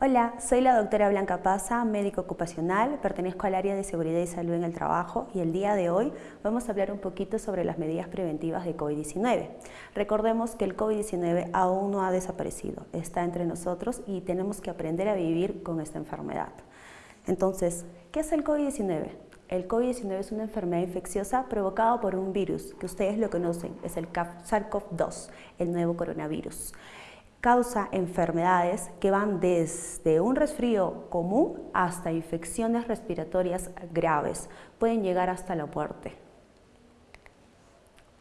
Hola, soy la doctora Blanca Paza, médico ocupacional, pertenezco al área de seguridad y salud en el trabajo y el día de hoy vamos a hablar un poquito sobre las medidas preventivas de COVID-19. Recordemos que el COVID-19 aún no ha desaparecido, está entre nosotros y tenemos que aprender a vivir con esta enfermedad. Entonces, ¿qué es el COVID-19? El COVID-19 es una enfermedad infecciosa provocada por un virus que ustedes lo conocen, es el SARS-CoV-2, el nuevo coronavirus causa enfermedades que van desde un resfrío común hasta infecciones respiratorias graves. Pueden llegar hasta la muerte.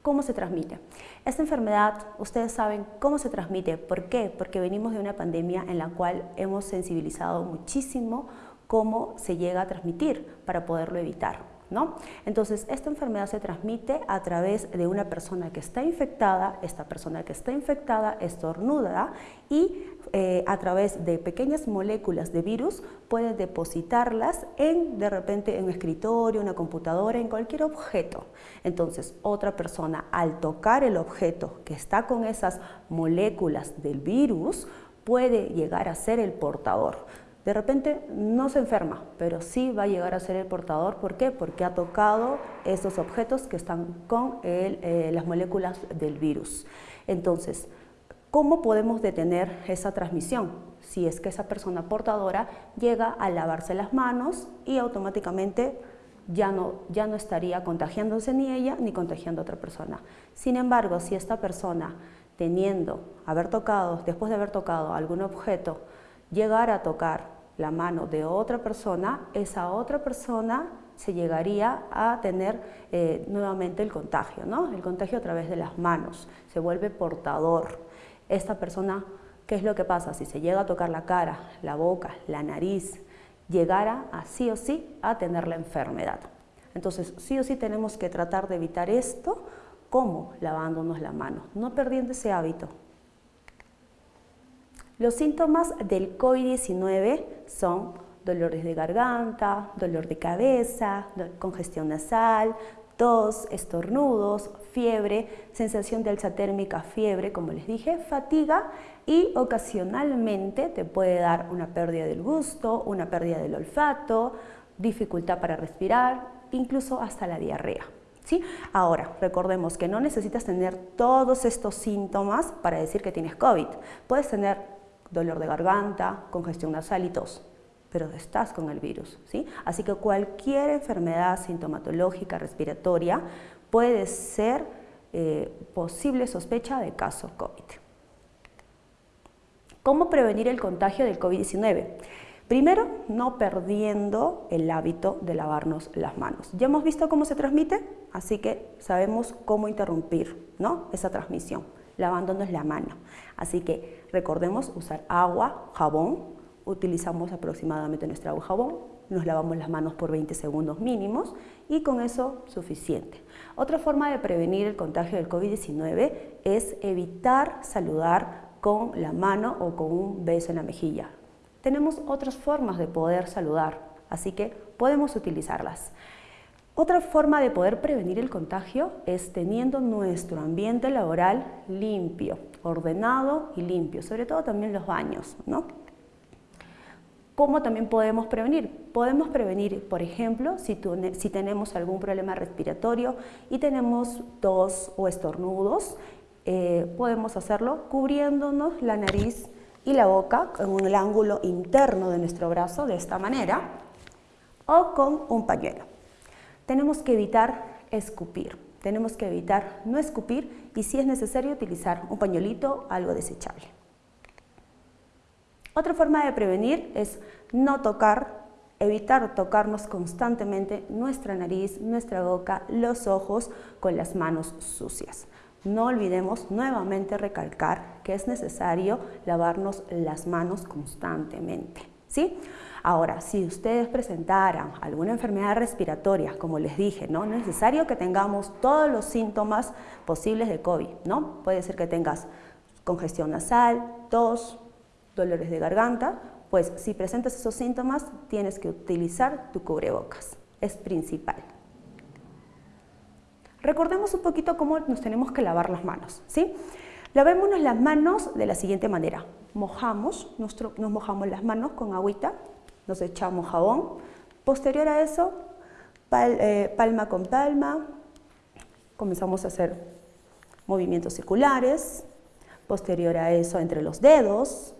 ¿Cómo se transmite? Esta enfermedad, ustedes saben cómo se transmite. ¿Por qué? Porque venimos de una pandemia en la cual hemos sensibilizado muchísimo cómo se llega a transmitir para poderlo evitar. Entonces, esta enfermedad se transmite a través de una persona que está infectada, esta persona que está infectada estornuda y eh, a través de pequeñas moléculas de virus puede depositarlas en, de repente, en un escritorio, una computadora, en cualquier objeto. Entonces, otra persona al tocar el objeto que está con esas moléculas del virus puede llegar a ser el portador. De repente no se enferma, pero sí va a llegar a ser el portador. ¿Por qué? Porque ha tocado esos objetos que están con eh, las moléculas del virus. Entonces, ¿cómo podemos detener esa transmisión? Si es que esa persona portadora llega a lavarse las manos y automáticamente ya no, ya no estaría contagiándose ni ella ni contagiando a otra persona. Sin embargo, si esta persona teniendo, haber tocado, después de haber tocado algún objeto, llegar a tocar la mano de otra persona, esa otra persona se llegaría a tener eh, nuevamente el contagio, ¿no? El contagio a través de las manos, se vuelve portador. Esta persona, ¿qué es lo que pasa? Si se llega a tocar la cara, la boca, la nariz, llegara a sí o sí a tener la enfermedad. Entonces, sí o sí tenemos que tratar de evitar esto, ¿cómo? Lavándonos la mano, no perdiendo ese hábito, los síntomas del COVID-19 son dolores de garganta, dolor de cabeza, congestión nasal, tos, estornudos, fiebre, sensación de alza térmica, fiebre, como les dije, fatiga y ocasionalmente te puede dar una pérdida del gusto, una pérdida del olfato, dificultad para respirar, incluso hasta la diarrea. ¿Sí? Ahora, recordemos que no necesitas tener todos estos síntomas para decir que tienes COVID. Puedes tener dolor de garganta, congestión nasal y tos, pero estás con el virus. ¿sí? Así que cualquier enfermedad sintomatológica respiratoria puede ser eh, posible sospecha de caso COVID. ¿Cómo prevenir el contagio del COVID-19? Primero, no perdiendo el hábito de lavarnos las manos. Ya hemos visto cómo se transmite, así que sabemos cómo interrumpir ¿no? esa transmisión lavándonos la mano. Así que recordemos usar agua, jabón, utilizamos aproximadamente nuestra agua jabón, nos lavamos las manos por 20 segundos mínimos y con eso suficiente. Otra forma de prevenir el contagio del COVID-19 es evitar saludar con la mano o con un beso en la mejilla. Tenemos otras formas de poder saludar, así que podemos utilizarlas. Otra forma de poder prevenir el contagio es teniendo nuestro ambiente laboral limpio, ordenado y limpio, sobre todo también los baños. ¿no? ¿Cómo también podemos prevenir? Podemos prevenir, por ejemplo, si, tenemos algún problema respiratorio y tenemos tos o estornudos, eh, podemos hacerlo cubriéndonos la nariz y la boca en el ángulo interno de nuestro brazo de esta manera o con un pañuelo tenemos que evitar escupir. Tenemos que evitar no escupir y si es necesario utilizar un pañuelito, algo desechable. Otra forma de prevenir es no tocar, evitar tocarnos constantemente nuestra nariz, nuestra boca, los ojos con las manos sucias. No olvidemos nuevamente recalcar que es necesario lavarnos las manos constantemente. Ahora, si ustedes presentaran alguna enfermedad respiratoria, como les dije, ¿no? es necesario que tengamos todos los síntomas posibles de COVID, ¿no? Puede ser que tengas congestión nasal, tos, dolores de garganta, pues si presentas esos síntomas tienes que utilizar tu cubrebocas, es principal. Recordemos un poquito cómo nos tenemos que lavar las manos, ¿sí? Lavémonos las manos de la siguiente manera, mojamos, nos, nos mojamos las manos con agüita, nos echamos jabón. Posterior a eso, eh, palma con palma, comenzamos a hacer movimientos circulares. Posterior a eso, entre los dedos,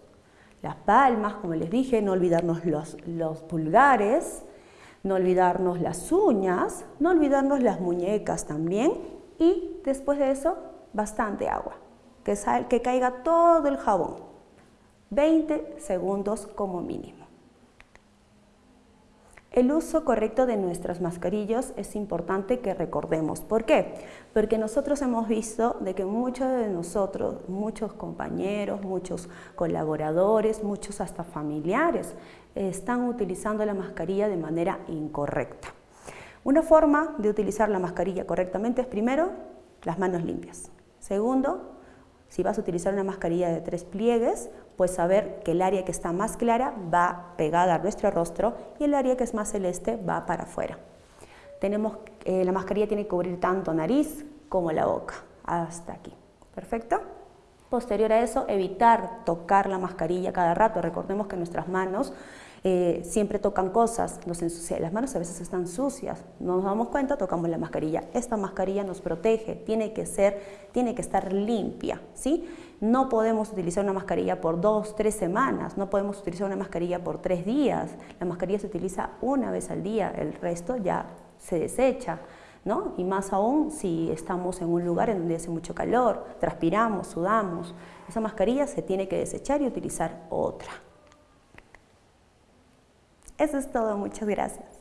las palmas, como les dije, no olvidarnos los, los pulgares, no olvidarnos las uñas, no olvidarnos las muñecas también y después de eso bastante agua, que, sal, que caiga todo el jabón, 20 segundos como mínimo. El uso correcto de nuestras mascarillas es importante que recordemos. ¿Por qué? Porque nosotros hemos visto de que muchos de nosotros, muchos compañeros, muchos colaboradores, muchos hasta familiares, están utilizando la mascarilla de manera incorrecta. Una forma de utilizar la mascarilla correctamente es primero, las manos limpias. Segundo, si vas a utilizar una mascarilla de tres pliegues, pues saber que el área que está más clara va pegada a nuestro rostro y el área que es más celeste va para afuera. Tenemos, eh, la mascarilla tiene que cubrir tanto nariz como la boca, hasta aquí. ¿Perfecto? Posterior a eso, evitar tocar la mascarilla cada rato. Recordemos que nuestras manos eh, siempre tocan cosas, nos ensucian, las manos a veces están sucias, no nos damos cuenta, tocamos la mascarilla. Esta mascarilla nos protege, tiene que ser, tiene que estar limpia, ¿sí? No podemos utilizar una mascarilla por dos, tres semanas, no podemos utilizar una mascarilla por tres días. La mascarilla se utiliza una vez al día, el resto ya se desecha. ¿No? Y más aún si estamos en un lugar en donde hace mucho calor, transpiramos, sudamos, esa mascarilla se tiene que desechar y utilizar otra. Eso es todo, muchas gracias.